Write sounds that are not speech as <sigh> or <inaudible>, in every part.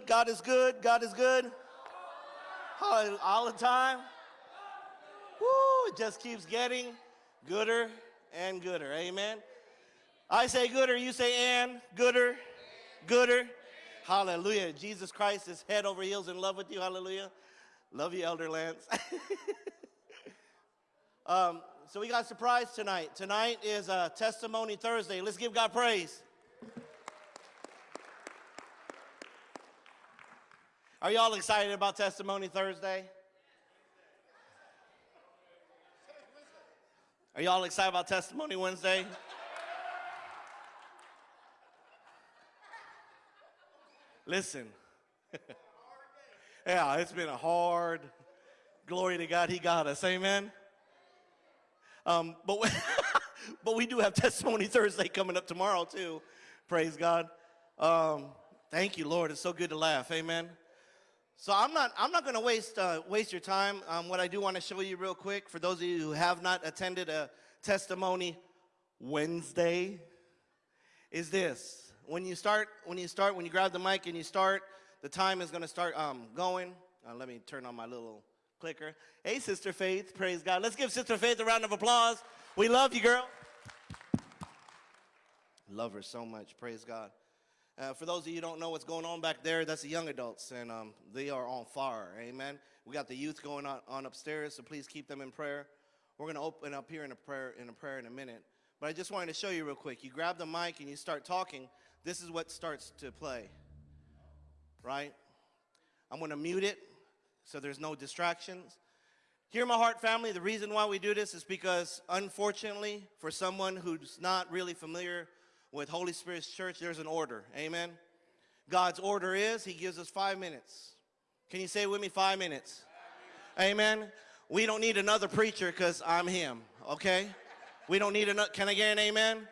God is good. God is good. All, the time. Woo, it just keeps getting gooder and gooder. Amen. I say gooder, you say and gooder, gooder. Hallelujah. Jesus Christ is head over heels in love with you. Hallelujah. Love you, Elder Lance. <laughs> um, so we got a surprise tonight. Tonight is a Testimony Thursday. Let's give God praise. Are y'all excited about Testimony Thursday? Are y'all excited about Testimony Wednesday? Listen. <laughs> yeah, it's been a hard. Glory to God, He got us. Amen. Um, but, we, <laughs> but we do have Testimony Thursday coming up tomorrow, too. Praise God. Um, thank you, Lord. It's so good to laugh. Amen. So I'm not, I'm not going to waste, uh, waste your time. Um, what I do want to show you real quick, for those of you who have not attended a Testimony Wednesday, is this. When you start, when you start, when you grab the mic and you start, the time is going to start um, going. Uh, let me turn on my little clicker. Hey, Sister Faith, praise God. Let's give Sister Faith a round of applause. We love you, girl. Love her so much, praise God. Uh, for those of you who don't know what's going on back there, that's the young adults, and um, they are on fire, amen. We got the youth going on, on upstairs, so please keep them in prayer. We're going to open up here in a prayer in a prayer in a minute. But I just wanted to show you real quick. You grab the mic and you start talking. This is what starts to play, right? I'm going to mute it so there's no distractions. Hear my heart family, the reason why we do this is because unfortunately for someone who's not really familiar with Holy Spirit's church, there's an order, amen? God's order is he gives us five minutes. Can you say with me five minutes? Amen. We don't need another preacher because I'm him, okay? We don't need another, can I get an amen?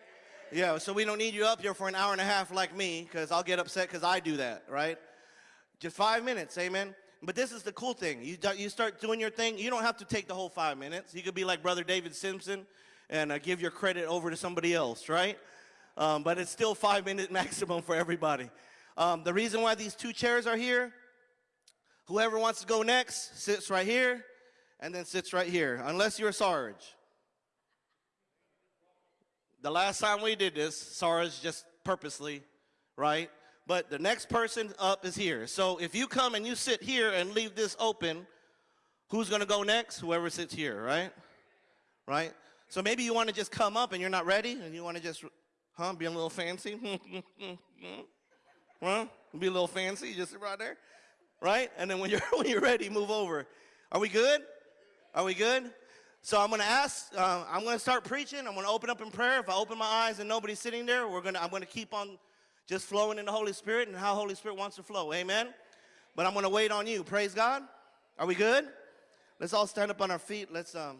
Yeah, so we don't need you up here for an hour and a half like me because I'll get upset because I do that, right? Just five minutes, amen? But this is the cool thing. You, you start doing your thing. You don't have to take the whole five minutes. You could be like Brother David Simpson and uh, give your credit over to somebody else, right? Um, but it's still five minute <laughs> maximum for everybody. Um, the reason why these two chairs are here, whoever wants to go next sits right here and then sits right here, unless you're Sarge. The last time we did this, Sarge just purposely, right? but the next person up is here. So if you come and you sit here and leave this open, who's going to go next? Whoever sits here, right? Right? So maybe you want to just come up and you're not ready and you want to just, <laughs> huh, be a little fancy? huh? Be a little fancy, just sit right there, right? And then when you're, <laughs> when you're ready, move over. Are we good? Are we good? So I'm going to ask, uh, I'm going to start preaching. I'm going to open up in prayer. If I open my eyes and nobody's sitting there, we're going to, I'm going to keep on just flowing in the Holy Spirit and how Holy Spirit wants to flow. Amen? But I'm going to wait on you. Praise God. Are we good? Let's all stand up on our feet. Let's um,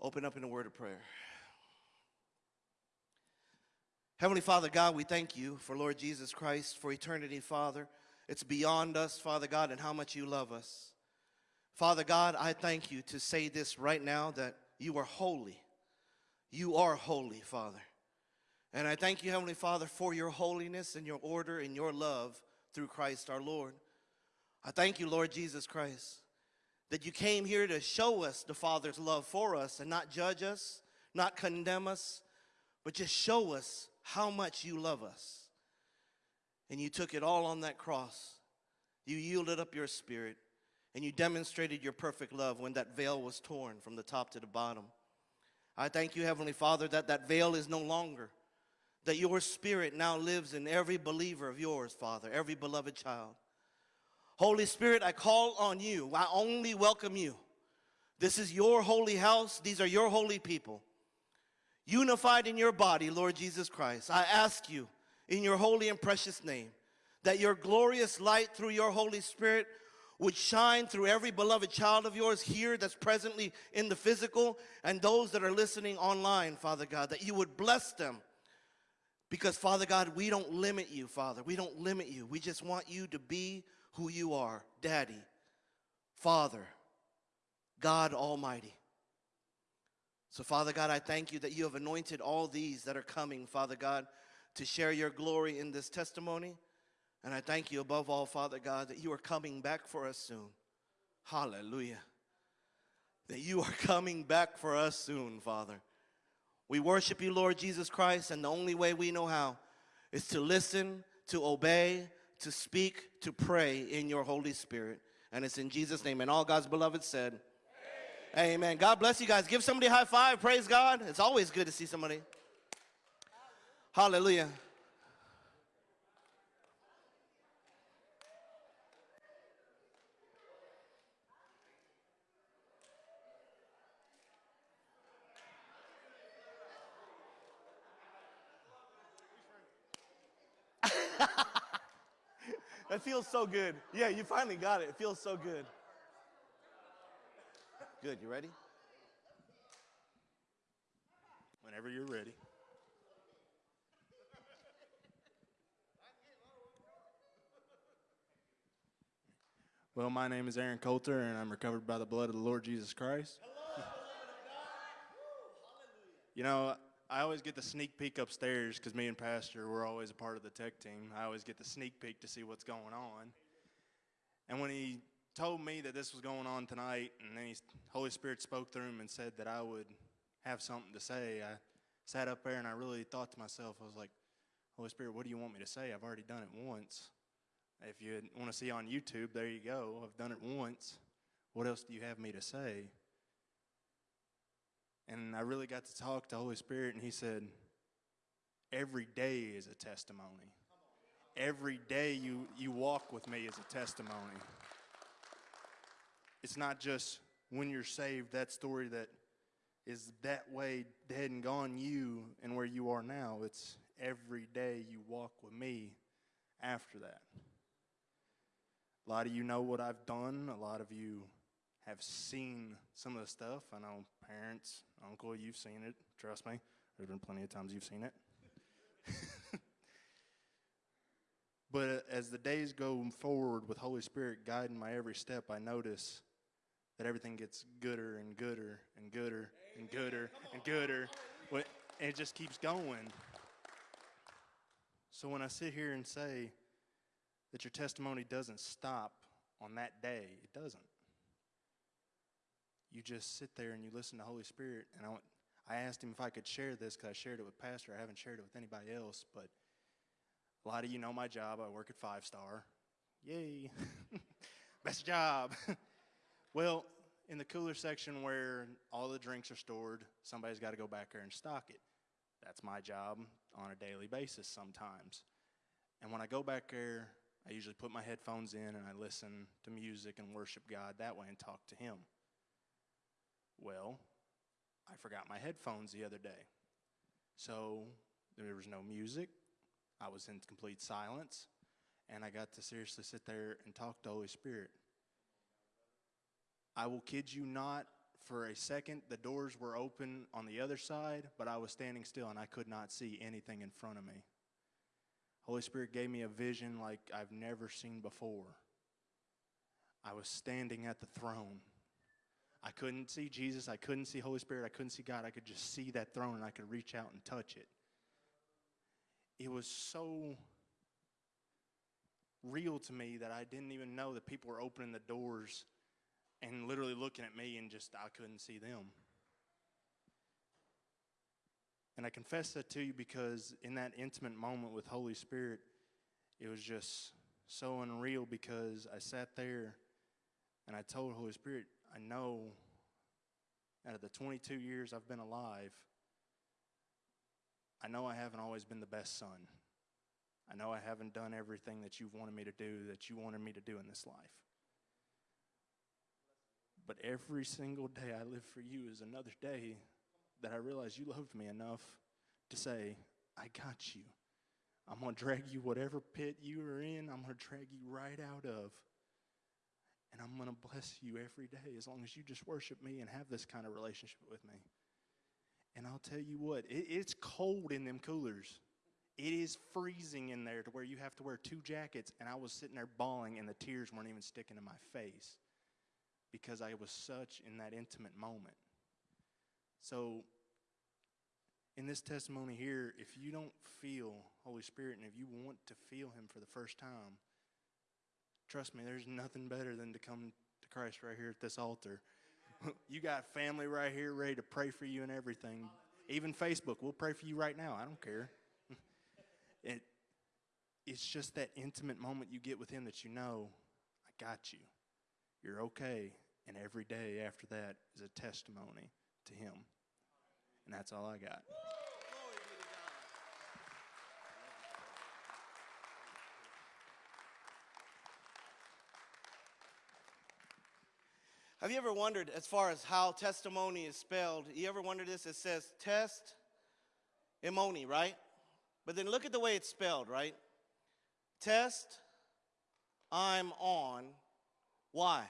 open up in a word of prayer. Heavenly Father God, we thank you for Lord Jesus Christ, for eternity, Father. It's beyond us, Father God, and how much you love us. Father God, I thank you to say this right now that you are holy. You are holy, Father. And I thank you, Heavenly Father, for your holiness and your order and your love through Christ our Lord. I thank you, Lord Jesus Christ, that you came here to show us the Father's love for us and not judge us, not condemn us, but just show us how much you love us. And you took it all on that cross. You yielded up your spirit and you demonstrated your perfect love when that veil was torn from the top to the bottom. I thank you, Heavenly Father, that that veil is no longer that your spirit now lives in every believer of yours, Father, every beloved child. Holy Spirit, I call on you. I only welcome you. This is your holy house. These are your holy people. Unified in your body, Lord Jesus Christ, I ask you in your holy and precious name that your glorious light through your Holy Spirit would shine through every beloved child of yours here that's presently in the physical and those that are listening online, Father God, that you would bless them because, Father God, we don't limit you, Father. We don't limit you. We just want you to be who you are Daddy, Father, God Almighty. So, Father God, I thank you that you have anointed all these that are coming, Father God, to share your glory in this testimony. And I thank you above all, Father God, that you are coming back for us soon. Hallelujah. That you are <laughs> coming back for us soon, Father. We worship you, Lord Jesus Christ, and the only way we know how is to listen, to obey, to speak, to pray in your Holy Spirit. And it's in Jesus' name. And all God's beloved said. Amen. God bless you guys. Give somebody a high five. Praise God. It's always good to see somebody. Hallelujah. <laughs> that feels so good. Yeah, you finally got it. It feels so good. Good. You ready? Whenever you're ready. Well, my name is Aaron Coulter, and I'm recovered by the blood of the Lord Jesus Christ. you know, I always get the sneak peek upstairs because me and Pastor, we're always a part of the tech team. I always get the sneak peek to see what's going on. And when he told me that this was going on tonight, and then he, Holy Spirit spoke through him and said that I would have something to say, I sat up there and I really thought to myself, I was like, Holy Spirit, what do you want me to say? I've already done it once. If you want to see on YouTube, there you go. I've done it once. What else do you have me to say? And I really got to talk to Holy Spirit, and He said, Every day is a testimony. Every day you, you walk with me is a testimony. It's not just when you're saved, that story that is that way dead and gone, you and where you are now. It's every day you walk with me after that. A lot of you know what I've done. A lot of you have seen some of the stuff. I know parents, uncle, you've seen it. Trust me. There's been plenty of times you've seen it. <laughs> but as the days go forward with Holy Spirit guiding my every step, I notice that everything gets gooder and gooder and gooder and gooder and gooder. And it just keeps going. So when I sit here and say, that your testimony doesn't stop on that day. It doesn't. You just sit there and you listen to Holy Spirit. And I, I asked him if I could share this because I shared it with Pastor. I haven't shared it with anybody else, but a lot of you know my job. I work at Five Star. Yay! <laughs> Best job. <laughs> well, in the cooler section where all the drinks are stored, somebody's got to go back there and stock it. That's my job on a daily basis sometimes. And when I go back there, I usually put my headphones in and I listen to music and worship God that way and talk to Him. Well, I forgot my headphones the other day. So there was no music. I was in complete silence. And I got to seriously sit there and talk to the Holy Spirit. I will kid you not, for a second, the doors were open on the other side, but I was standing still and I could not see anything in front of me. Holy Spirit gave me a vision like I've never seen before. I was standing at the throne. I couldn't see Jesus. I couldn't see Holy Spirit. I couldn't see God. I could just see that throne and I could reach out and touch it. It was so real to me that I didn't even know that people were opening the doors and literally looking at me and just I couldn't see them. And I confess that to you because in that intimate moment with Holy Spirit, it was just so unreal because I sat there and I told Holy Spirit, I know out of the 22 years I've been alive, I know I haven't always been the best son. I know I haven't done everything that you've wanted me to do, that you wanted me to do in this life. But every single day I live for you is another day that I realize you loved me enough to say, I got you. I'm going to drag you whatever pit you are in, I'm going to drag you right out of. And I'm going to bless you every day as long as you just worship me and have this kind of relationship with me. And I'll tell you what, it, it's cold in them coolers. It is freezing in there to where you have to wear two jackets. And I was sitting there bawling, and the tears weren't even sticking to my face because I was such in that intimate moment. So, in this testimony here, if you don't feel Holy Spirit, and if you want to feel Him for the first time, trust me, there's nothing better than to come to Christ right here at this altar. <laughs> you got family right here ready to pray for you and everything. Even Facebook, we'll pray for you right now. I don't care. <laughs> it, it's just that intimate moment you get with Him that you know, I got you. You're okay. And every day after that is a testimony to Him. And that's all I got. Have you ever wondered, as far as how testimony is spelled, you ever wondered this? It says test, imoni, right? But then look at the way it's spelled, right? Test, I'm on, why?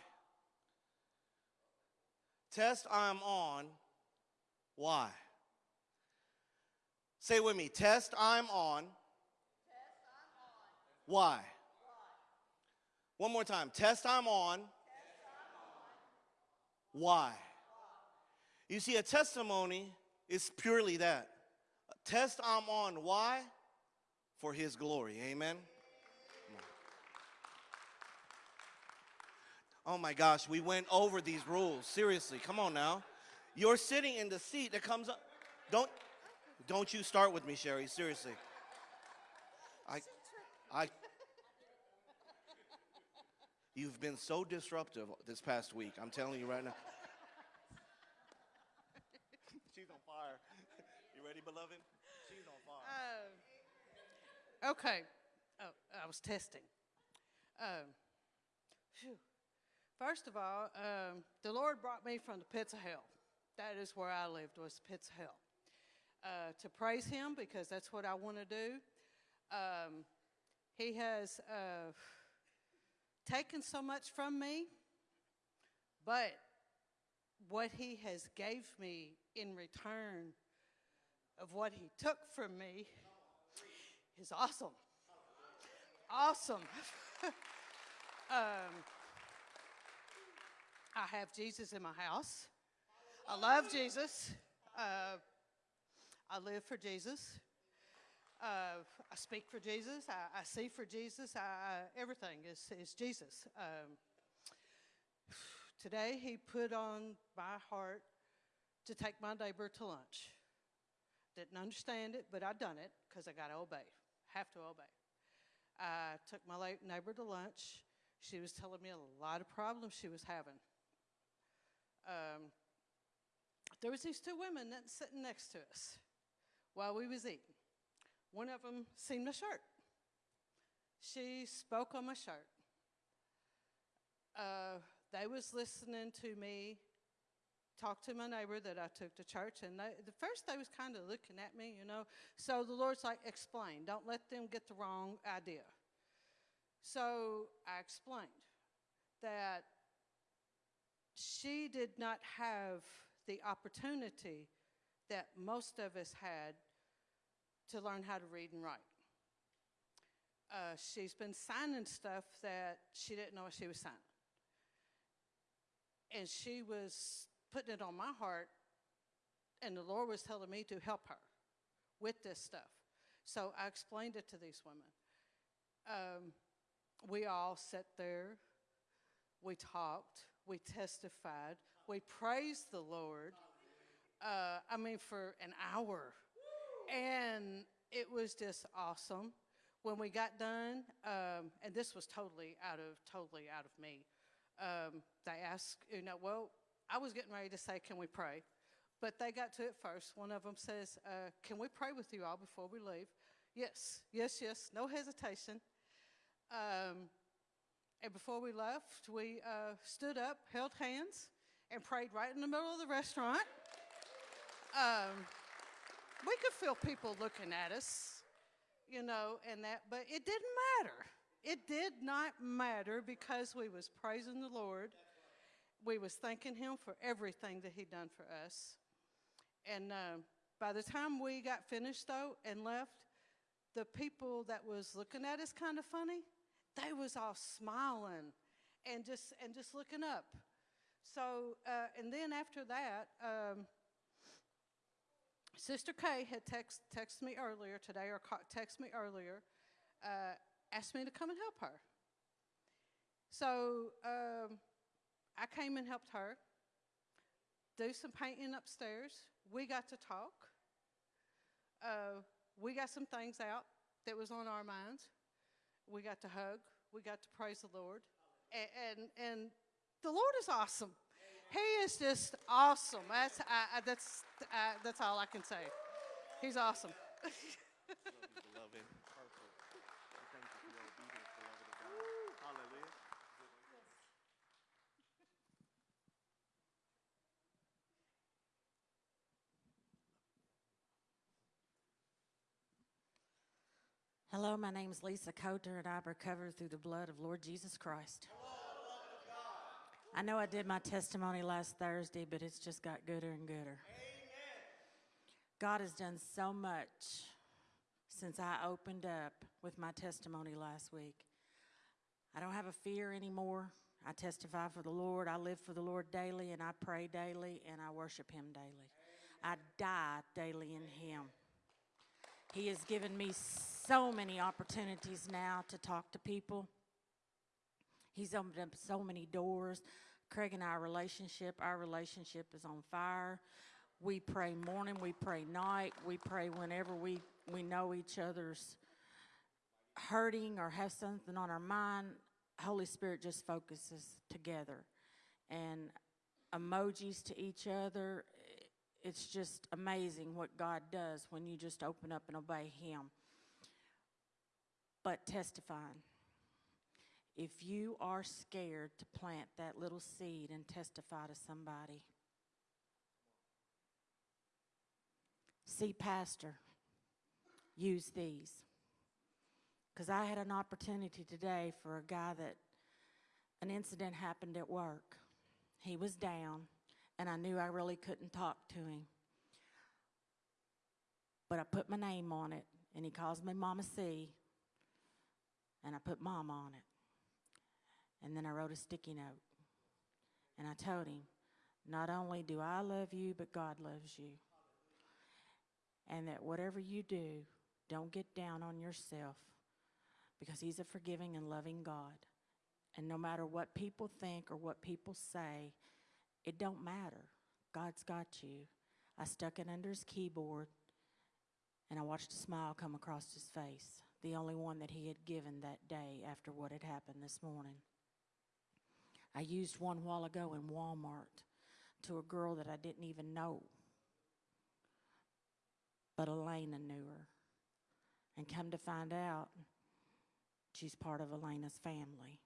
Test, I'm on, why? Say with me, test, I'm on. Why? One more time. Test, I'm on. Why? You see, a testimony is purely that. Test I'm on. Why? For His glory. Amen. Oh my gosh, we went over these rules. Seriously, come on now. You're sitting in the seat that comes up. Don't, don't you start with me, Sherry. Seriously. I, I. You've been so disruptive this past week. I'm telling you right now. <laughs> She's on fire. You ready, beloved? She's on fire. Uh, okay. Oh, I was testing. Um, phew. First of all, um, the Lord brought me from the pits of hell. That is where I lived, was pits of hell. Uh, to praise Him because that's what I want to do. Um, he has uh, taken so much from me, but what He has gave me in return of what He took from me is awesome. Awesome. <laughs> um, I have Jesus in my house. I love Jesus. Uh, I live for Jesus. Uh, I speak for Jesus. I, I see for Jesus. I, I, everything is, is Jesus. Um, today, he put on my heart to take my neighbor to lunch. Didn't understand it, but I done it because I got to obey. Have to obey. I took my neighbor to lunch. She was telling me a lot of problems she was having. Um, there was these two women that sitting next to us while we was eating. One of them seen my shirt. She spoke on my shirt. Uh, they was listening to me talk to my neighbor that I took to church, and they, the first they was kind of looking at me, you know. So the Lord's like, explain. Don't let them get the wrong idea. So I explained that she did not have the opportunity that most of us had to learn how to read and write. Uh, she's been signing stuff that she didn't know what she was signing. And she was putting it on my heart, and the Lord was telling me to help her with this stuff. So I explained it to these women. Um, we all sat there, we talked, we testified, we praised the Lord. Uh, I mean, for an hour. And it was just awesome. When we got done, um, and this was totally out of totally out of me. Um, they asked, you know, well, I was getting ready to say, "Can we pray?" But they got to it first. One of them says, uh, "Can we pray with you all before we leave?" Yes, yes, yes. No hesitation. Um, and before we left, we uh, stood up, held hands, and prayed right in the middle of the restaurant. Um, we could feel people looking at us, you know, and that, but it didn't matter. It did not matter because we was praising the Lord. We was thanking Him for everything that He done for us. And uh, by the time we got finished though and left, the people that was looking at us kind of funny, they was all smiling and just and just looking up. So uh, and then after that, um, Sister Kay had text, texted me earlier today, or texted me earlier, uh, asked me to come and help her. So um, I came and helped her do some painting upstairs. We got to talk. Uh, we got some things out that was on our minds. We got to hug. We got to praise the Lord, and and, and the Lord is awesome. He is just awesome. That's that's that's all I can say. He's awesome. <laughs> Beloved. Perfect. Thank you for your obedience, beloved of God. Hallelujah. Hello, my name is Lisa Coter, and I'm recovered through the blood of Lord Jesus Christ. I know I did my testimony last Thursday, but it's just got gooder and gooder. God has done so much since I opened up with my testimony last week. I don't have a fear anymore. I testify for the Lord. I live for the Lord daily, and I pray daily, and I worship Him daily. I die daily in Him. He has given me so many opportunities now to talk to people. He's opened up so many doors. Craig and our relationship, our relationship is on fire. We pray morning, we pray night, we pray whenever we, we know each other's hurting or have something on our mind. Holy Spirit just focuses together. And emojis to each other, it's just amazing what God does when you just open up and obey Him. But testifying. If you are scared to plant that little seed and testify to somebody, see, Pastor, use these. Because I had an opportunity today for a guy that an incident happened at work. He was down, and I knew I really couldn't talk to him. But I put my name on it, and he calls me Mama C, and I put Mom on it. And then I wrote a sticky note, and I told him, Not only do I love you, but God loves you. And that whatever you do, don't get down on yourself because He's a forgiving and loving God. And no matter what people think or what people say, it don't matter. God's got you. I stuck it under his keyboard and I watched a smile come across his face, the only one that he had given that day after what had happened this morning. I used one while ago in Walmart to a girl that I didn't even know, but Elena knew her. And come to find out, she's part of Elena's family.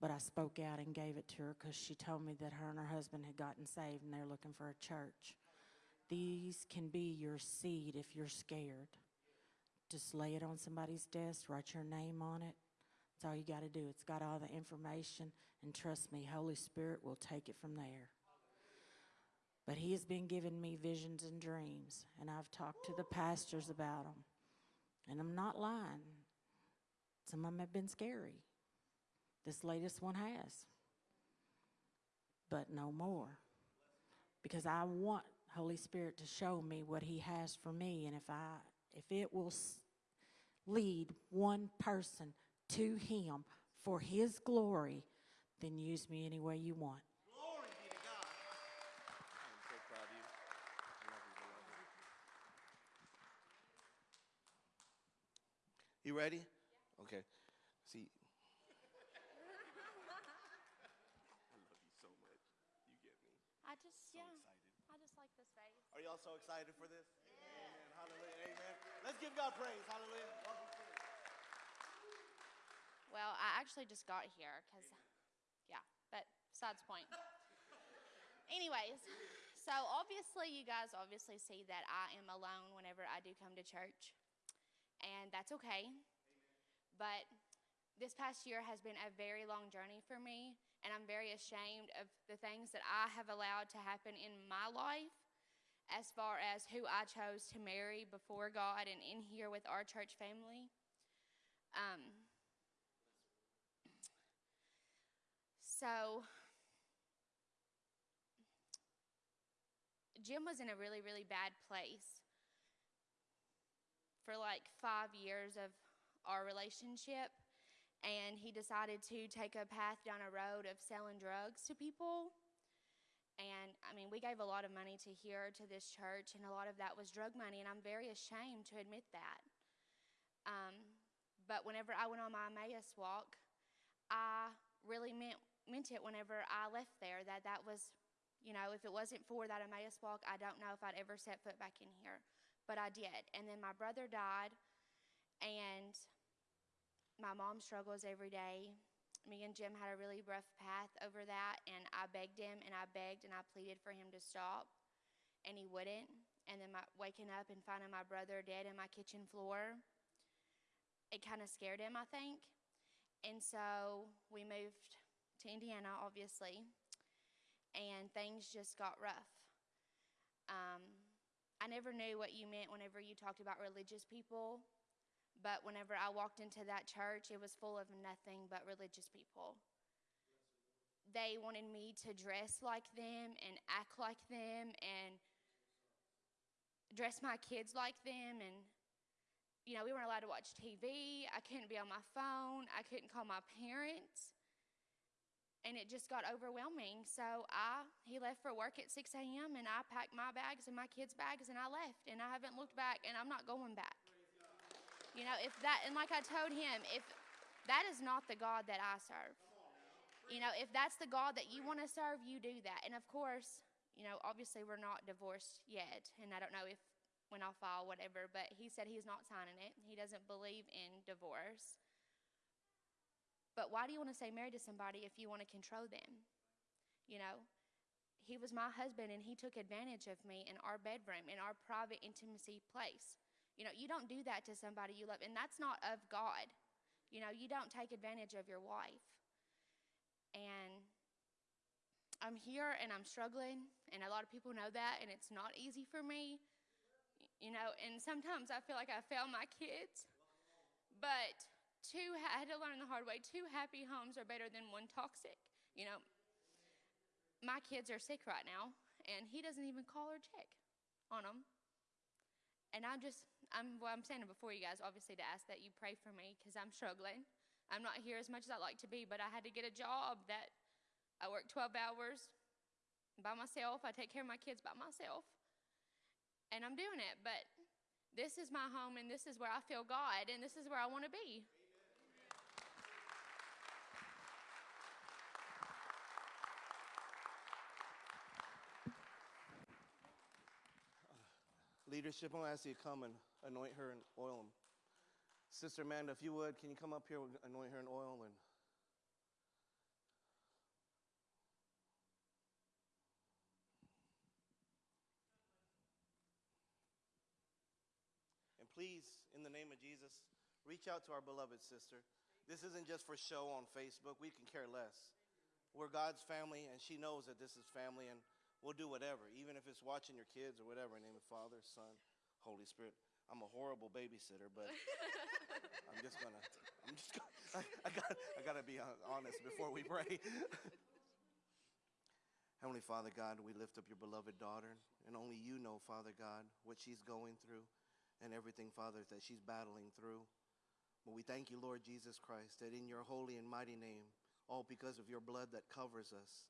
But I spoke out and gave it to her because she told me that her and her husband had gotten saved and they're looking for a church. These can be your seed if you're scared. Just lay it on somebody's desk, write your name on it. That's all you got to do. It's got all the information, and trust me, Holy Spirit will take it from there. But He has been giving me visions and dreams, and I've talked to the pastors about them. And I'm not lying. Some of them have been scary. This latest one has. But no more. Because I want Holy Spirit to show me what he has for me and if I if it will lead one person to him for his glory, then use me any way you want. Glory be to God. I'm so proud of you. I love you. You ready? Okay. See. I love you so much. You get me. I just, So yeah, excited. I just like this face. Are y'all so excited for this? Amen. Hallelujah. Amen. Let's give God praise. Hallelujah. Welcome to. Well, I actually just got here because, yeah, but besides point. Anyways, so obviously, you guys obviously see that I am alone whenever I do come to church, and that's okay. But this past year has been a very long journey for me, and I'm very ashamed of the things that I have allowed to happen in my life as far as who I chose to marry before God and in here with our church family. Um, so, Jim was in a really, really bad place for like five years of our relationship. And he decided to take a path down a road of selling drugs to people. And I mean, we gave a lot of money to here, to this church, and a lot of that was drug money. And I'm very ashamed to admit that. Um, but whenever I went on my Emmaus walk, I really meant, meant it whenever I left there that that was, you know, if it wasn't for that Emmaus walk, I don't know if I'd ever set foot back in here. But I did. And then my brother died, and my mom struggles every day. Me and Jim had a really rough path over that, and I begged him and I begged and I pleaded for him to stop, and he wouldn't. And then my, waking up and finding my brother dead in my kitchen floor, it kind of scared him, I think. And so we moved to Indiana, obviously, and things just got rough. Um, I never knew what you meant whenever you talked about religious people, but whenever I walked into that church, it was full of nothing but religious people. They wanted me to dress like them and act like them and dress my kids like them and you know, we weren't allowed to watch TV. I couldn't be on my phone. I couldn't call my parents. And it just got overwhelming. So I he left for work at 6 a.m. and I packed my bags and my kids' bags and I left. And I haven't looked back and I'm not going back. You know, if that and like I told him, if that is not the God that I serve. You know, if that's the God that you want to serve, you do that. And of course, you know, obviously we're not divorced yet. And I don't know if when I'll file whatever, but he said he's not signing it. He doesn't believe in divorce. But why do you want to stay married to somebody if you want to control them? You know, he was my husband and he took advantage of me in our bedroom, in our private intimacy place. You know, you don't do that to somebody you love, and that's not of God. You know, you don't take advantage of your wife. And I'm here and I'm struggling, and a lot of people know that, and it's not easy for me you know, and sometimes I feel like I fail my kids. But two, I had to learn the hard way two happy homes are better than one toxic. You know, my kids are sick right now, and he doesn't even call or check on them. And I'm just, I'm, well, I'm standing before you guys, obviously, to ask that you pray for me because I'm struggling. I'm not here as much as I'd like to be, but I had to get a job that I work 12 hours by myself. I take care of my kids by myself and I'm doing it. But this is my home, and this is where I feel God, and this is where I want to be. Leadership, I'm going to ask you to come and anoint her and oil him. Sister Amanda, if you would, can you come up here anoint her and oil and And please, in the name of Jesus, reach out to our beloved sister. This isn't just for show on Facebook. We can care less. We're God's family, and she knows that this is family, and we'll do whatever, even if it's watching your kids or whatever. In the name of Father, Son, Holy Spirit. I'm a horrible babysitter, but <laughs> I'm just gonna. I'm just gonna. I, I got. I gotta be honest before we pray. <laughs> Heavenly Father God, we lift up your beloved daughter, and only you know, Father God, what she's going through and everything, Father, that she's battling through. But we thank you, Lord Jesus Christ, that in your holy and mighty name, all because of your blood that covers us,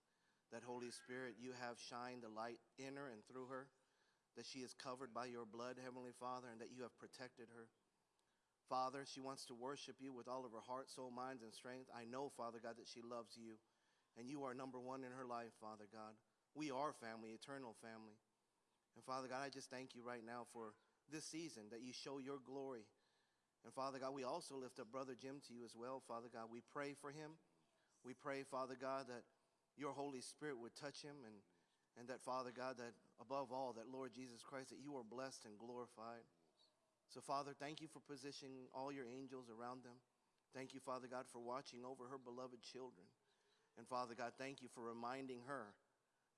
that Holy Spirit, you have shined the light in her and through her, that she is covered by your blood, Heavenly Father, and that you have protected her. Father, she wants to worship you with all of her heart, soul, mind, and strength. I know, Father God, that she loves you, and you are number one in her life, Father God. We are family, eternal family. And Father God, I just thank you right now for this season that you show your glory. And Father God, we also lift up Brother Jim to you as well, Father God. We pray for him. We pray, Father God, that your Holy Spirit would touch him and, and that, Father God, that above all, that Lord Jesus Christ, that you are blessed and glorified. So, Father, thank you for positioning all your angels around them. Thank you, Father God, for watching over her beloved children. And Father God, thank you for reminding her.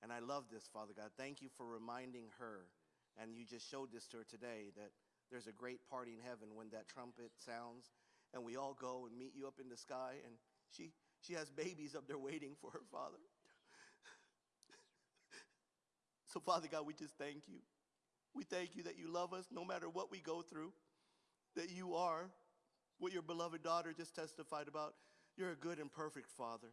And I love this, Father God. Thank you for reminding her. And you just showed this to her today that there's a great party in heaven when that trumpet sounds and we all go and meet you up in the sky. And she, she has babies up there waiting for her father. So, Father God, we just thank you. We thank you that you love us no matter what we go through, that you are what your beloved daughter just testified about. You're a good and perfect Father,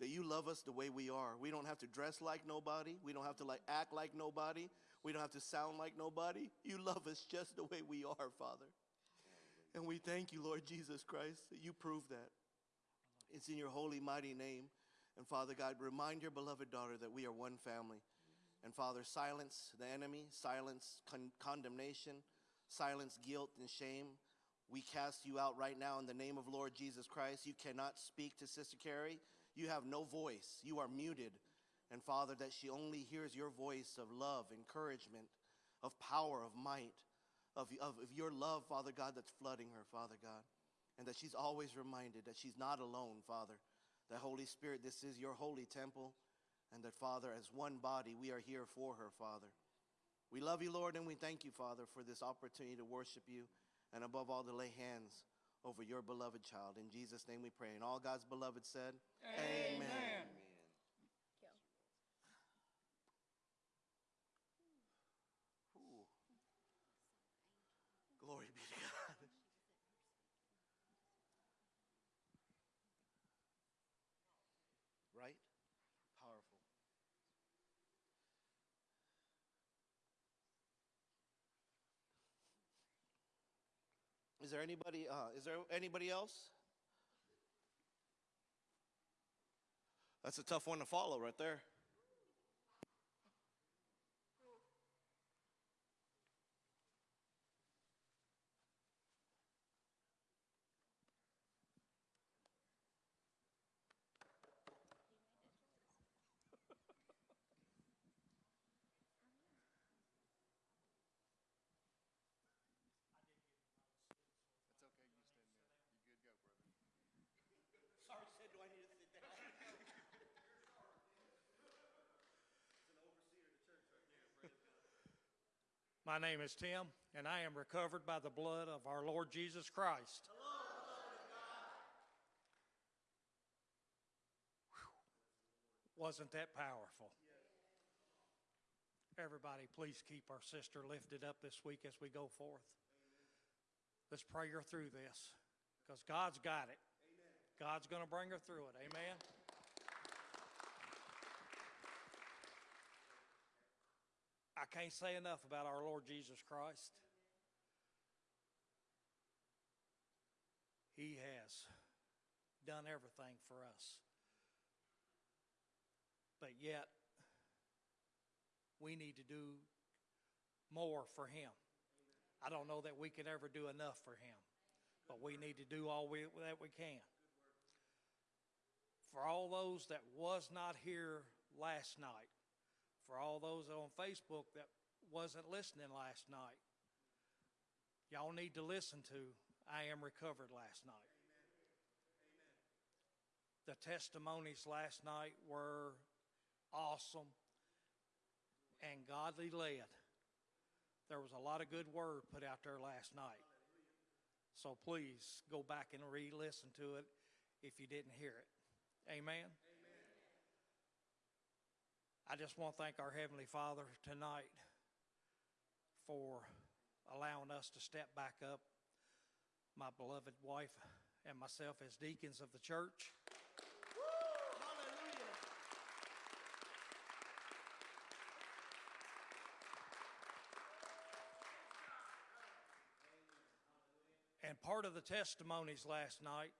that you love us the way we are. We don't have to dress like nobody, we don't have to like act like nobody, we don't have to sound like nobody. You love us just the way we are, Father. And we thank you, Lord Jesus Christ, that you prove that. It's in your holy, mighty name. And Father God, remind your beloved daughter that we are one family. And Father, silence the enemy, silence con- condemnation, silence guilt and shame. We cast you out right now in the name of Lord Jesus Christ. You cannot speak to Sister Carrie. You have no voice. You are muted. And Father, that she only hears your voice of love, encouragement, of power, of might, of, of, of your love, Father God, that's flooding her, Father God. And that she's always reminded that she's not alone, Father. That Holy Spirit, this is your holy temple. And that, Father, as one body, we are here for her, Father. We love you, Lord, and we thank you, Father, for this opportunity to worship you and above all to lay hands over your beloved child. In Jesus' name we pray. And all God's beloved said, Amen. Ooh. Glory be to God. Right? Powerful. Is there anybody? Uh, is there anybody else? That's a tough one to follow, right there. My name is Tim, and I am recovered by the blood of our Lord Jesus Christ. Whew. Wasn't that powerful? Everybody, please keep our sister lifted up this week as we go forth. Let's pray her through this because God's got it. God's going to bring her through it. Amen. I can't say enough about our Lord Jesus Christ. He has done everything for us. But yet, we need to do more for Him. I don't know that we can ever do enough for Him, but we need to do all we, that we can. For all those that was not here last night, for all those on Facebook that wasn't listening last night, y'all need to listen to I Am Recovered last night. The testimonies last night were awesome and godly led. There was a lot of good word put out there last night. So please go back and re listen to it if you didn't hear it. Amen. I just want to thank our Heavenly Father tonight for allowing us to step back up, my beloved wife and myself as deacons of the church. And part of the testimonies last night,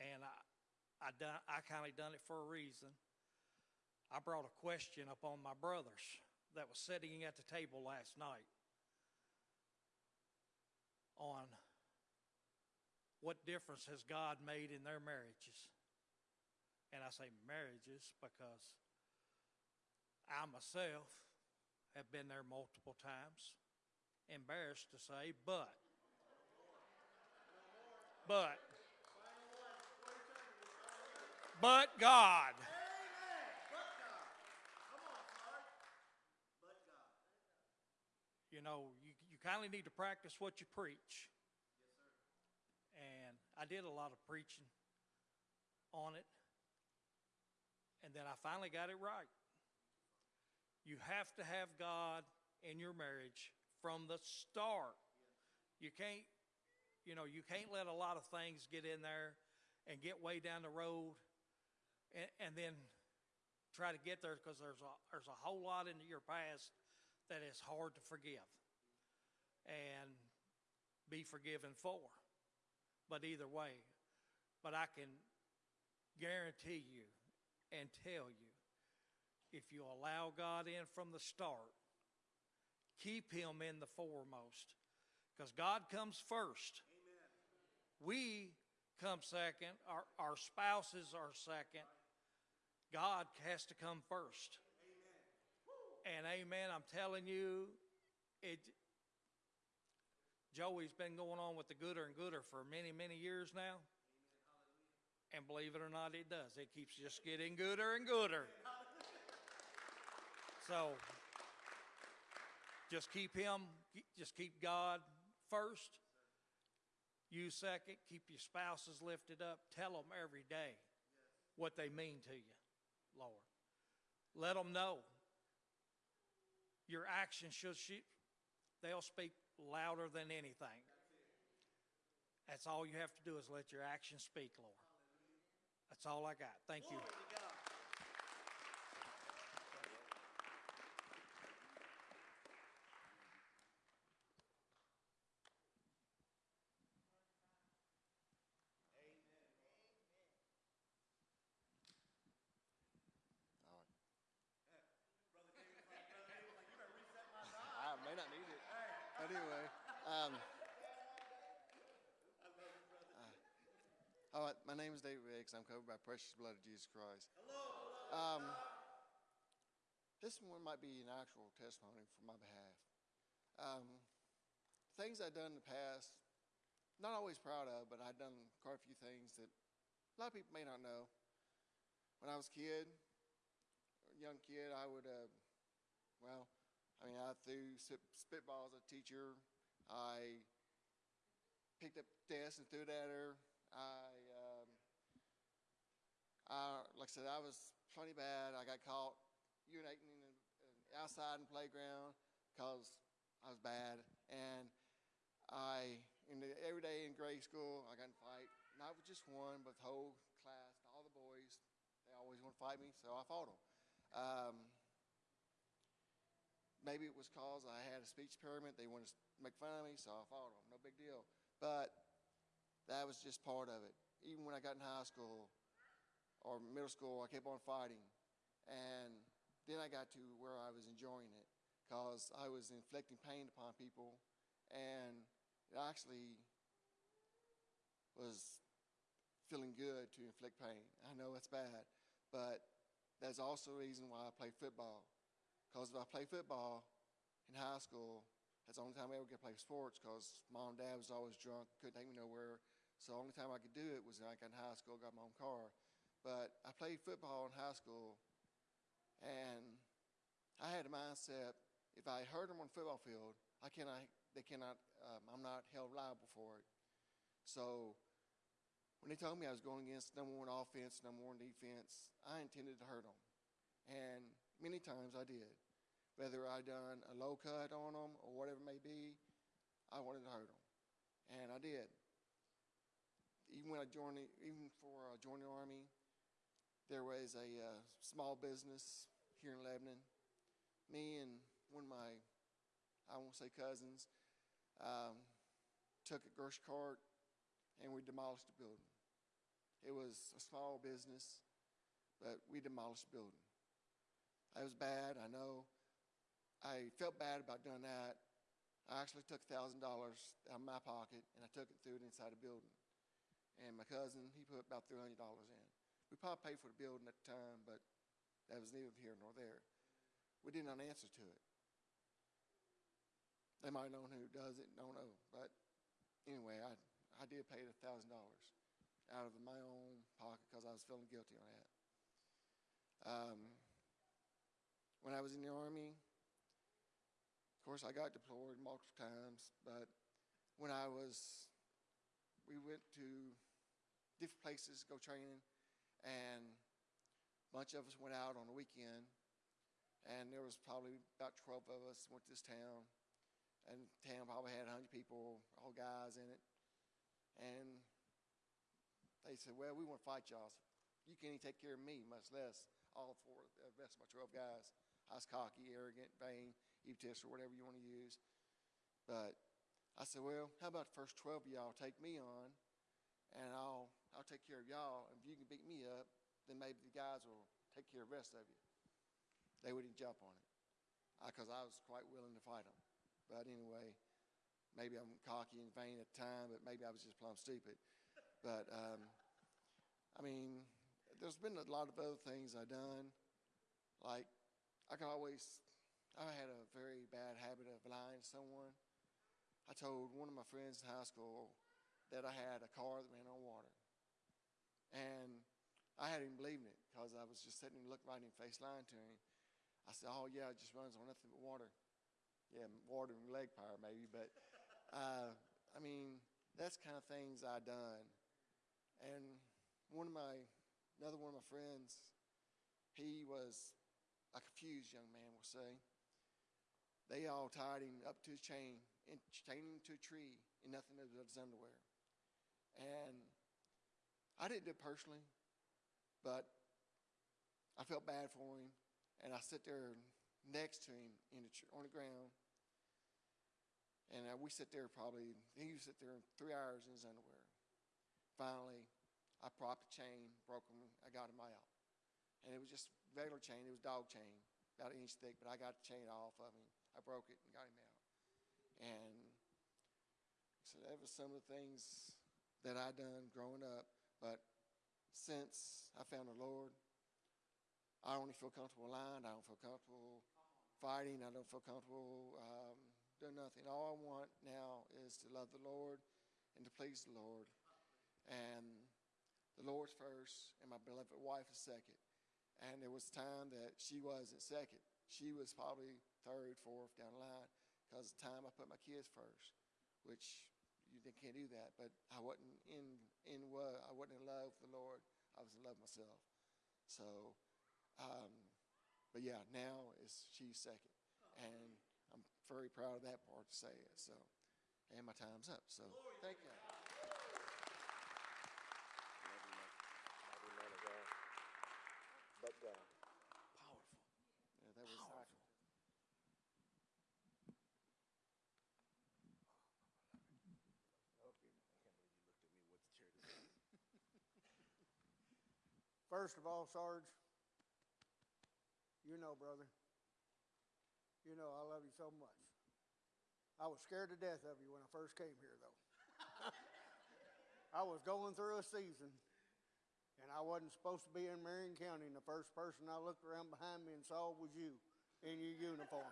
and I, I I kind of done it for a reason. I brought a question up on my brothers that was sitting at the table last night on what difference has God made in their marriages. And I say marriages because I myself have been there multiple times. Embarrassed to say, but, but, but God. You know, you, you kind of need to practice what you preach. Yes, And I did a lot of preaching on it. And then I finally got it right. You have to have God in your marriage from the start. You can't, you know, you can't let a lot of things get in there and get way down the road and, and then try to get there because there's a, there's a whole lot in your past that is hard to forgive and be forgiven for. But either way, but I can guarantee you and tell you if you allow God in from the start, keep Him in the foremost because God comes first. We come second, our, our spouses are second. God has to come first. And amen, I'm telling you, it, Joey's been going on with the gooder and gooder for many, many years now. And believe it or not, it does. It keeps just getting gooder and gooder. So just keep him, just keep God first. You second. Keep your spouses lifted up. Tell them every day what they mean to you, Lord. Let them know. Your actions should, she, they'll speak louder than anything. That's all you have to do is let your actions speak, Lord. That's all I got. Thank you. I may not need it. Anyway, um, uh, all right, my name is David Riggs. I'm covered by precious blood of Jesus Christ. Um, this one might be an actual testimony for my behalf. Um, things I've done in the past, not always proud of, but I've done quite a few things that a lot of people may not know. When I was a kid, young kid, I would, uh, well, I mean, I threw spitballs at a teacher. I picked up desks and threw it at her. I, um, I, like I said, I was plenty bad. I got caught urinating in uh, outside in the playground because I was bad. And I, in the, every day in grade school, I got in fight. Not with just one, but the whole class, all the boys. They always want to fight me, so I fought them. Um, maybe it was cause I had a speech impairment. They wanted to make fun of me, so I fought them. No big deal. But that was just part of it. Even when I got in high school or middle school, I kept on fighting. And then I got to where I was enjoying it because I was inflicting pain upon people. And it actually was feeling good to inflict pain. I know it's bad, but that's also a reason why I play football. Because if I play football in high school, that's the only time I ever get to play sports because mom and dad was always drunk, couldn't take me nowhere. So the only time I could do it was like in high school, got my own car. But I played football in high school, and I had a mindset, if I hurt them on the football field, I cannot, they cannot, um, I'm not held liable for it. So when they told me I was going against number one offense, number one defense, I intended to hurt them. And many times I did. Whether I done a low cut on them or whatever it may be, I wanted to hurt them, and I did. Even when I joined, the, even before I joined the army, there was a uh, small business here in Lebanon. Me and one of my, I won't say cousins, um, took a grocery cart and we demolished the building. It was a small business, but we demolished the building. It was bad, I know. I felt bad about doing that. I actually took $1,000 out of my pocket and I took it through it inside a building. And my cousin, he put about $300 in. We probably paid for the building at the time, but that was neither here nor there. We did not answer to it. They might know who does it, don't know. But anyway, I, I did pay the $1,000 out of my own pocket because I was feeling guilty on that. Um, when I was in the Army, of course, I got deployed multiple times, but when I was, we went to different places to go training, and a bunch of us went out on a weekend, and there was probably about 12 of us went to this town, and the town probably had 100 people, all guys in it, and they said, "Well, we want to fight y'all. So you can't even take care of me, much less all four, the rest of my 12 guys." I was cocky, arrogant, vain, egotistical, whatever you want to use. But I said, "Well, how about the first 12 of y'all take me on, and I'll I'll take care of y'all. If you can beat me up, then maybe the guys will take care of the rest of you." They wouldn't jump on it because I was quite willing to fight them. But anyway, maybe I'm cocky and vain at the time, but maybe I was just plumb stupid. But um, I mean, there's been a lot of other things I've done. Like, I can always, I had a very bad habit of lying to someone. I told one of my friends in high school that I had a car that ran on water. And I had him believing it because I was just sitting and looking right in face lying to him. I said, Oh, yeah, it just runs on nothing but water. Yeah, water and leg power, maybe. But, uh, I mean, that's kind of things I've done. And one of my, another one of my friends, he was a confused young man, we'll say. They all tied him up to his chain and chained him to a tree in nothing but his underwear. And I didn't do it personally, but I felt bad for him. And I sit there next to him in the, on the ground. And uh, we sit there probably, he would sit there three hours in his underwear. Finally, I propped a chain, broke him, I got him out. And it was just regular chain, it was dog chain, about an inch thick, but I got the chain off of him. I broke it and got him out. And so that was some of the things that I done growing up. But since I found the Lord, I only feel comfortable lying. I don't feel comfortable fighting. I don't feel comfortable um, doing nothing. All I want now is to love the Lord and to please the Lord. And the Lord's first, and my beloved wife is second. And there was time that she wasn't second. She was probably third, fourth down the line because the time I put my kids first, which you can't do that. But I wasn't in in what I wasn't in love with the Lord. I was in love with myself. So, um, but yeah, now is she's second, and I'm very proud of that part to say it. So, and my time's up. So, thank you. But God. Powerful. Yeah, that was Powerful. First of all, Sarge, you know, brother, you know I love you so much. I was scared to death of you when I first came here, though. <laughs> I was going through a season, and I wasn't supposed to be in Marion County, and the first person I looked around behind me and saw was you in your uniform.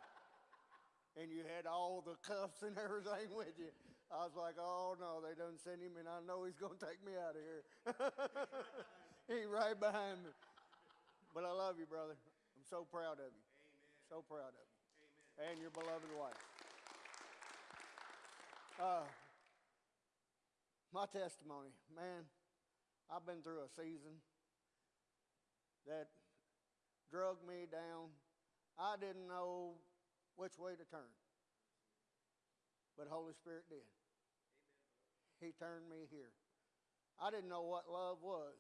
And you had all the cuffs and <laughs> everything with you. I was like, oh no, they done sent him, and I know he's going to take me out of here. <laughs> He's right behind me. But I love you, brother. I'm so proud of you. So proud of you. And your beloved wife. Uh, my testimony, man, I've been through a season that drug me down. I didn't know which way to turn. But Holy Spirit did. He turned me here. I didn't know what love was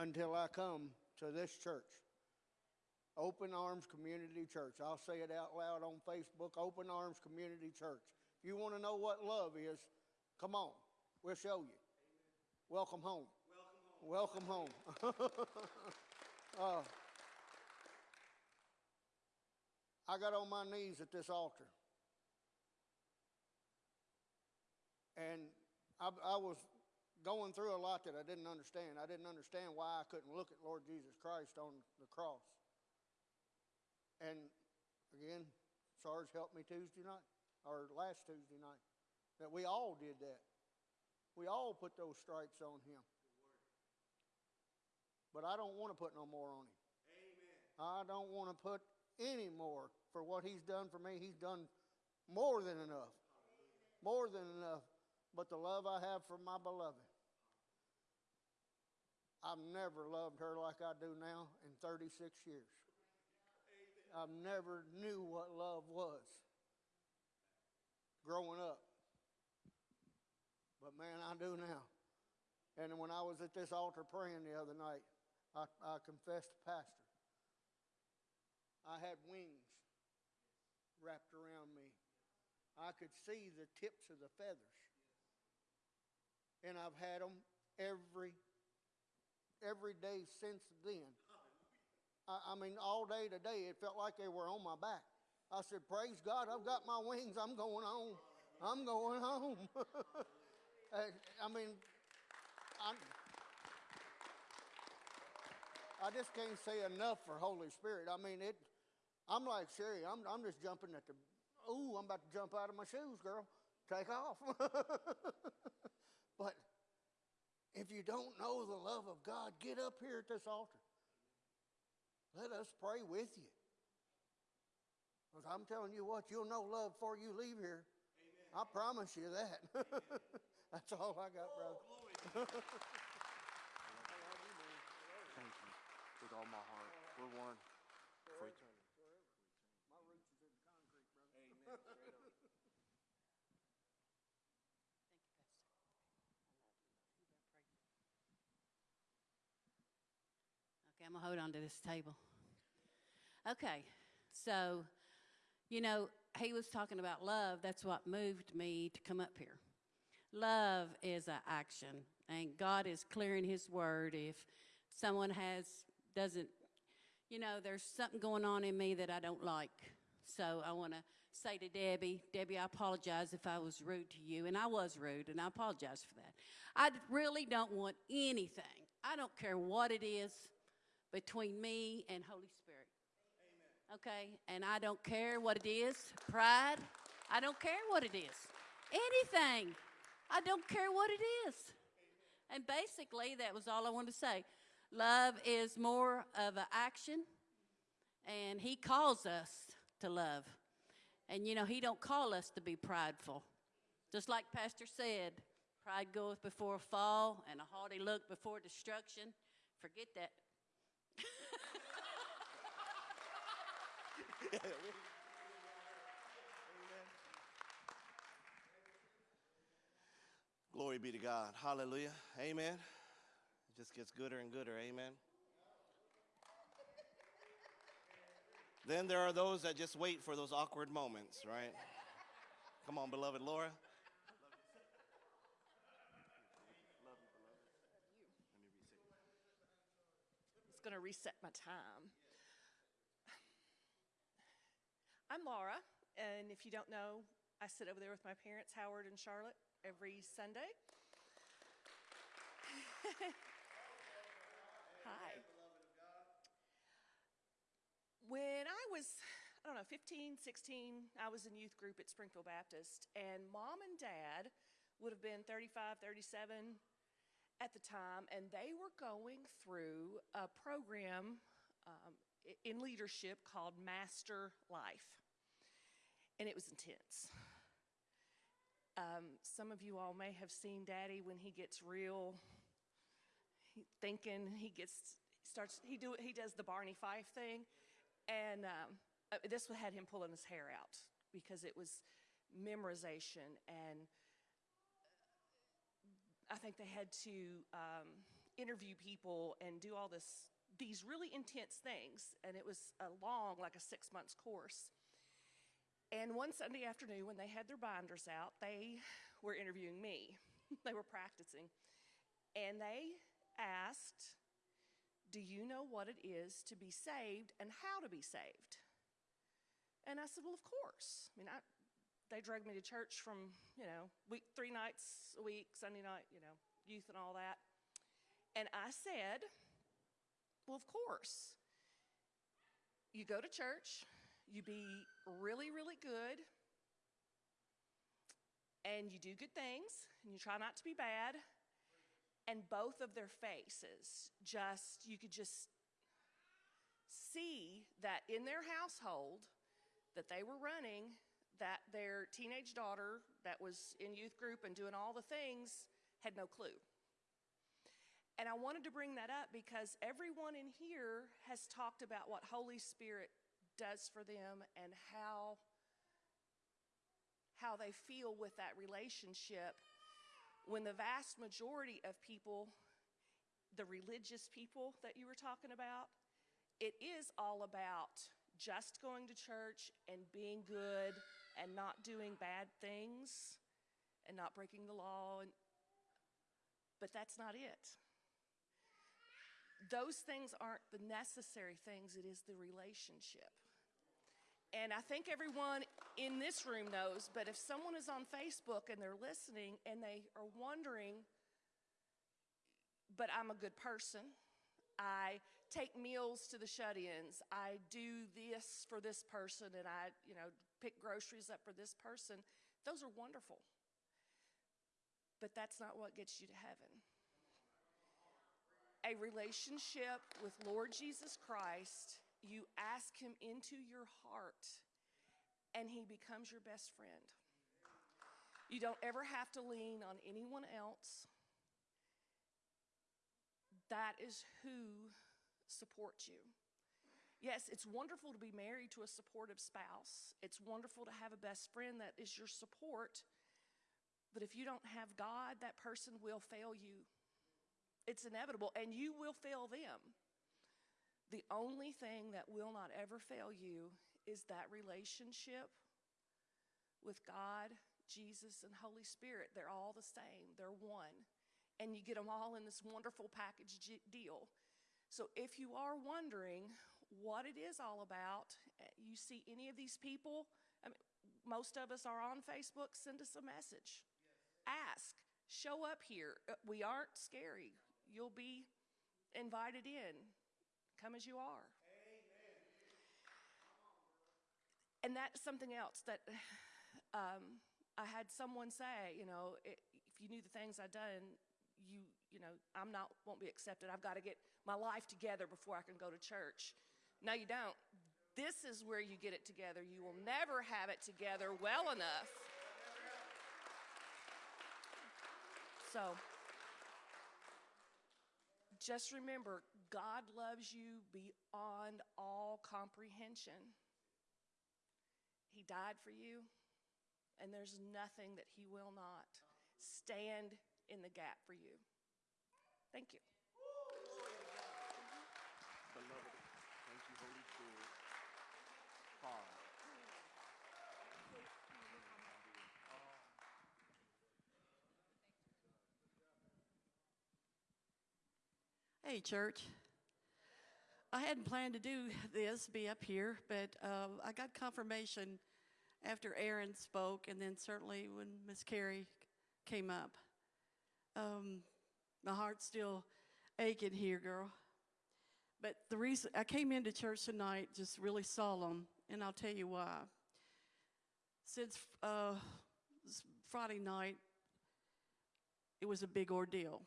until I come to this church. Open Arms Community Church. I'll say it out loud on Facebook. Open Arms Community Church. If you want to know what love is, come on. We'll show you. Welcome home. Welcome home. <laughs> uh, I got on my knees at this altar. And I, I was going through a lot that I didn't understand. I didn't understand why I couldn't look at Lord Jesus Christ on the cross. And again, Sarge helped me Tuesday night, or last Tuesday night, that we all did that. We all put those stripes on him. But I don't want to put no more on him. Amen. I don't want to put any more for what he's done for me. He's done more than enough. More than enough. But the love I have for my beloved, I've never loved her like I do now in 36 years. I never knew what love was growing up. But man, I do now. And when I was at this altar praying the other night, I, I confessed to Pastor. I had wings wrapped around me. I could see the tips of the feathers. And I've had them every every day since then. I, I mean, all day today, it felt like they were on my back. I said, Praise God, I've got my wings. I'm going home. I'm going home. <laughs> I mean, I'm, I just can't say enough for Holy Spirit. I mean, it. I'm like Sherry. I'm, I'm just jumping at the. Ooh, I'm about to jump out of my shoes, girl. Take off. <laughs> but if you don't know the love of God, get up here at this altar. Let us pray with you. Because I'm telling you what, you'll know love before you leave here. I promise you that. <laughs> That's all I got, brother. Oh, <laughs> Thank you with all my heart. We're one for eternity. My roots is in the concrete, brother. I'm gonna hold on to this table. Okay, so, you know, he was talking about love. That's what moved me to come up here. Love is an action, and God is clearing His word. If someone has doesn't, you know, there's something going on in me that I don't like. So I want to say to Debbie, Debbie, I apologize if I was rude to you, and I was rude, and I apologize for that. I really don't want anything. I don't care what it is between me and Holy Spirit. Okay? And I don't care what it is. Pride. I don't care what it is. Anything. I don't care what it is. And basically, that was all I wanted to say. Love is more of an action, and He calls us to love. And you know, He don't call us to be prideful. Just like Pastor said, pride goeth before a fall, and a haughty look before destruction. Forget that. <laughs> Glory be to God. Hallelujah. Amen. It just gets gooder and gooder. Amen. Then there are those that just wait for those awkward moments, right? Come on, beloved Laura. Going to reset my time. I'm Laura, and if you don't know, I sit over there with my parents, Howard and Charlotte, every Sunday. <laughs> Hi. When I was, I don't know, 15, 16, I was in youth group at Springfield Baptist, and mom and dad would have been 35, 37 at the time, and they were going through a program um, in leadership called Master Life. And it was intense. Um, some of you all may have seen Daddy when he gets real thinking. He gets starts. He do he does the Barney Fife thing, and um, uh, this had him pulling his hair out because it was memorization and I think they had to um, interview people and do all this, these really intense things. And it was a long, like a six months course. And one Sunday afternoon, when they had their binders out, they were interviewing me. <laughs> they were practicing. And they asked, Do you know what it is to be saved and how to be saved? And I said, Well, of course. I mean, I, they dragged me to church from, you know, week, three nights a week, Sunday night, you know, youth and all that. And I said, Well, of course. You go to church, you be really, really good, and you do good things, and you try not to be bad. And both of their faces just, you could just see that in their household that they were running their teenage daughter that was in youth group and doing all the things had no clue. And I wanted to bring that up because everyone in here has talked about what Holy Spirit does for them and how how they feel with that relationship when the vast majority of people the religious people that you were talking about it is all about just going to church and being good and not doing bad things and not breaking the law and but that's not it. Those things aren't the necessary things it is the relationship. And I think everyone in this room knows, but if someone is on Facebook and they're listening and they are wondering, but I'm a good person, I take meals to the shut ins, I do this for this person, and I, you know, pick groceries up for this person, those are wonderful. But that's not what gets you to heaven. A relationship with Lord Jesus Christ you ask him into your heart and he becomes your best friend. You don't ever have to lean on anyone else. That is who supports you. Yes, it's wonderful to be married to a supportive spouse. It's wonderful to have a best friend that is your support. But if you don't have God, that person will fail you. It's inevitable, and you will fail them. The only thing that will not ever fail you is that relationship with God, Jesus, and Holy Spirit. They're all the same, they're one. And you get them all in this wonderful package deal. So if you are wondering what it is all about, eh, you see any of these people, I mean, most of us are on Facebook, send us a message. Ask, show up here. Uh, we aren't scary. You'll be invited in. Come as you are. And that's something else that <sighs> um, I had someone say, you know, if you knew the things I'd done, you, you know, I'm not, won't be accepted. I've got to get my life together before I can go to church. No, you don't. This is where you get it together. You will never have it together well enough. So, just remember God loves you beyond all comprehension. He died for you, and there's nothing that He will not stand in the gap for you. Thank you. Beloved, thank you, Holy Spirit. Pause. Hey, church. I hadn't planned to do this, be up here, but uh, I got confirmation after Aaron spoke, and then certainly when Miss Carrie came up. Um, my heart's still aching here, girl. But the reason I came into church tonight just really solemn, and I'll tell you why. Since uh, Friday night, it was a big ordeal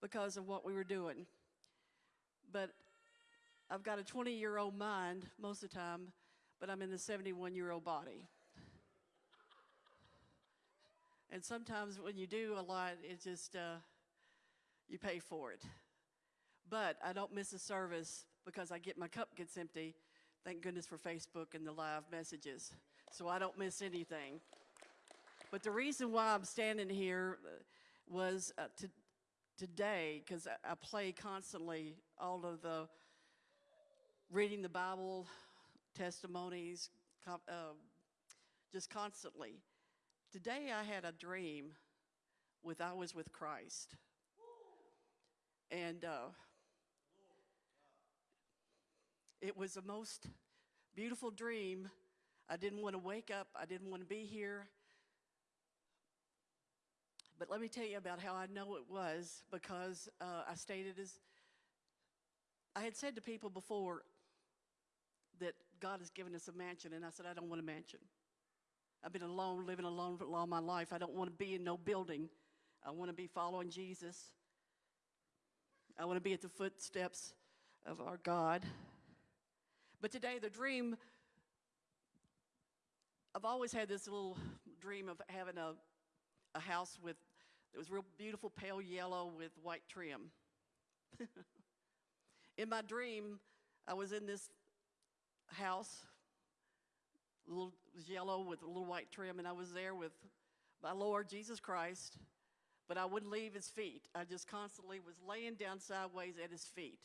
because of what we were doing. But I've got a 20 year old mind most of the time, but I'm in the 71 year old body. and sometimes when you do a lot, it just, uh, you pay for it. But I don't miss a service because I get my cup gets empty. Thank goodness for Facebook and the live messages. So I don't miss anything. But the reason why I'm standing here uh, was uh, to, today, because I, I play constantly all of the reading the Bible, testimonies, uh, just constantly. Today I had a dream with I was with Christ. And uh, it was the most beautiful dream. I didn't want to wake up. I didn't want to be here. But let me tell you about how I know it was because uh, I stated as I had said to people before that God has given us a mansion, and I said, I don't want a mansion. I've been alone, living alone for all my life. I don't want to be in no building. I want to be following Jesus. I want to be at the footsteps of our God. But today, the dream, I've always had this little dream of having a a house with, it was real beautiful pale yellow with white trim. <laughs> in my dream, I was in this house, little, yellow with a little white trim, and I was there with my Lord Jesus Christ, but I wouldn't leave his feet. I just constantly was laying down sideways at his feet.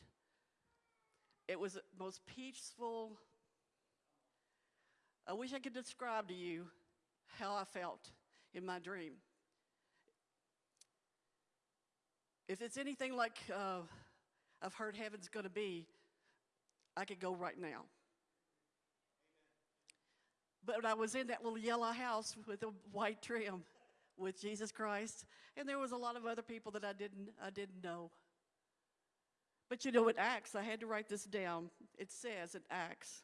It was the most peaceful. I wish I could describe to you how I felt in my dream. If it's anything like uh, I've heard heaven's going to be, I could go right now. But I was in that little yellow house with a white trim with Jesus Christ, and there was a lot of other people that I didn't I didn't know. But you know, in Acts, I had to write this down. It says in Acts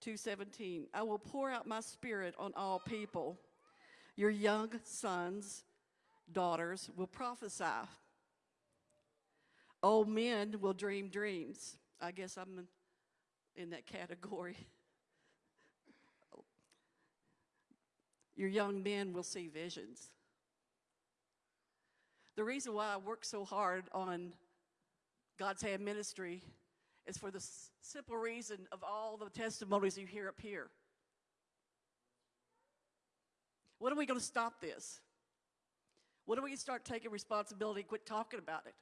2:17, "I will pour out my spirit on all people. Your young sons, daughters will prophesy. Old men will dream dreams." I guess I'm in that category. Your young men will see visions. The reason why I work so hard on God's Hand Ministry is for the simple reason of all the testimonies you hear up here. When are we going to stop this? When are we going to start taking responsibility and quit talking about it?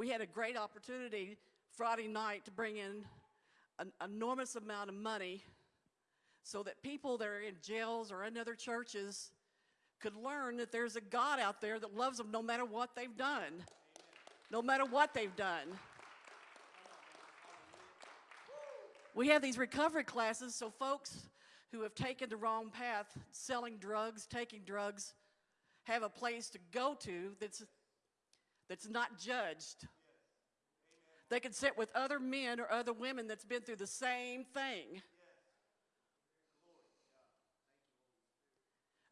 We had a great opportunity Friday night to bring in an enormous amount of money so that people that are in jails or in other churches could learn that there's a God out there that loves them no matter what they've done. No matter what they've done. We have these recovery classes so folks who have taken the wrong path, selling drugs, taking drugs, have a place to go to that's, that's not judged. They can sit with other men or other women that's been through the same thing.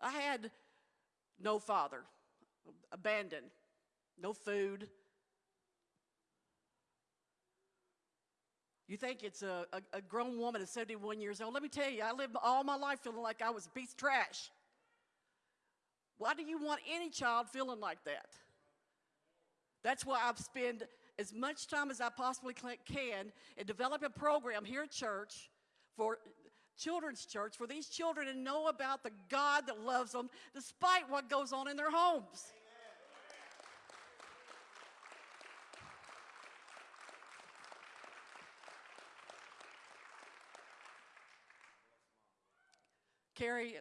I had no father, abandoned, no food. You think it's a, a, a grown woman at 71 years old. Let me tell you, I lived all my life feeling like I was a piece of trash. Why do you want any child feeling like that? That's why I spend as much time as I possibly can in developing a program here at church for children's church for these children to know about the God that loves them despite what goes on in their homes. Carrie,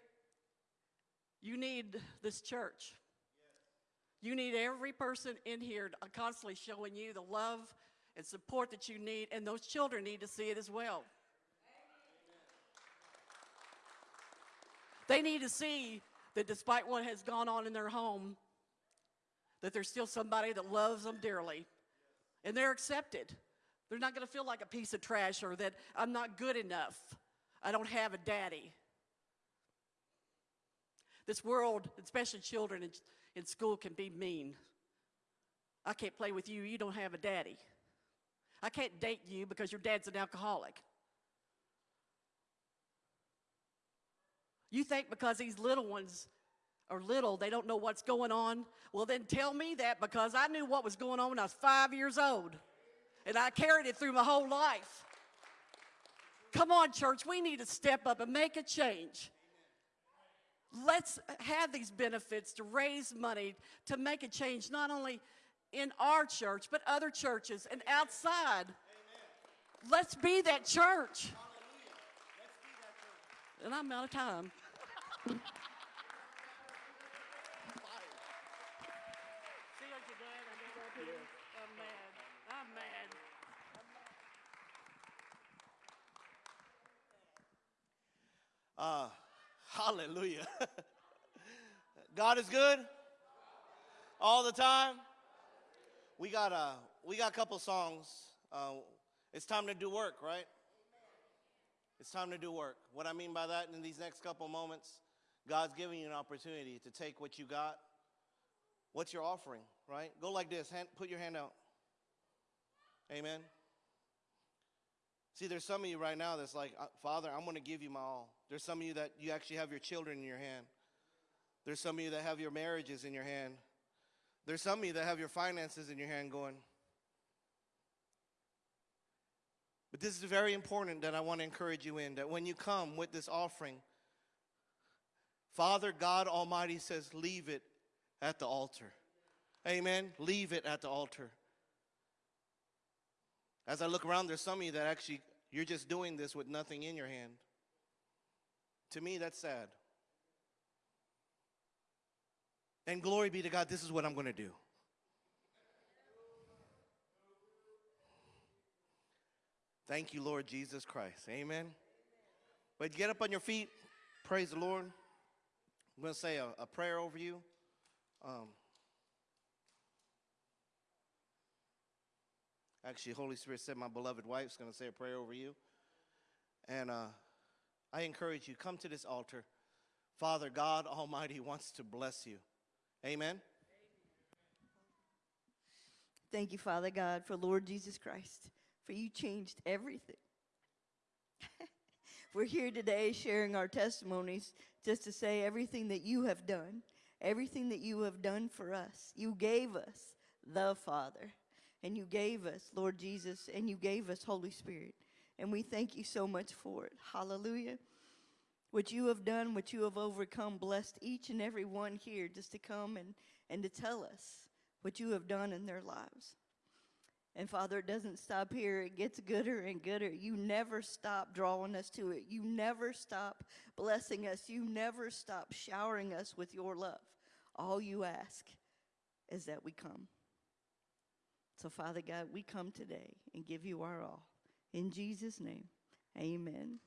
you need this church. You need every person in here constantly showing you the love and support that you need, and those children need to see it as well. They need to see that despite what has gone on in their home, that there's still somebody that loves them dearly. And they're accepted. They're not going to feel like a piece of trash or that I'm not good enough. I don't have a daddy. This world, especially children in, school, can be mean. I can't play with you, you don't have a daddy. I can't date you because your dad's an alcoholic. You think because these little ones are little, they don't know what's going on? Well, then tell me that because I knew what was going on when I was five years old. And I carried it through my whole life. Come on, church, we need to step up and make a change. Let's have these benefits to raise money to make a change, not only in our church, but other churches and outside. Let's be that church. And I'm out of time. See what you did? I did that to you? I'm mad. I'm mad. Uh, hallelujah. <laughs> God is good all the time. We got a we got a couple songs. Uh, it's time to do work, right? It's time to do work. What I mean by that, in these next couple moments, God's giving you an opportunity to take what you got. What's your offering, right? Go like this. Hand, put your hand out. Amen. See, there's some of you right now that's like, "Uh, Father, I'm going to give you my all. There's some of you that you actually have your children in your hand. There's some of you that have your marriages in your hand. There's some of you that have your finances in your hand going. But this is very important that I want to encourage you in that when you come with this offering, Father God Almighty says, leave it at the altar. Amen. Leave it at the altar. As I look around, there's some of you that actually, you're just doing this with nothing in your hand. To me, that's sad. And glory be to God, this is what I'm going to do. Thank you, Lord Jesus Christ. Amen. But get up on your feet. Praise the Lord. I'm going to say a, a prayer over you. Um, actually, Holy Spirit said my beloved wife's going to say a prayer over you. And uh, I encourage you, come to this altar. Father God Almighty wants to bless you. Amen. Thank you, Father God, for Lord Jesus Christ, for you changed everything. <laughs> We're here today sharing our testimonies just to say everything that you have done, everything that you have done for us. You gave us the Father, and you gave us Lord Jesus, and you gave us Holy Spirit. And we thank you so much for it. Hallelujah. What you have done, what you have overcome, blessed each and every one here just to come and, and to tell us what you have done in their lives. And Father, it doesn't stop here. It gets gooder and gooder. You never stop drawing us to it. You never stop blessing us. You never stop showering us with your love. All you ask is that we come. So, Father God, we come today and give you our all. In Jesus' name, amen.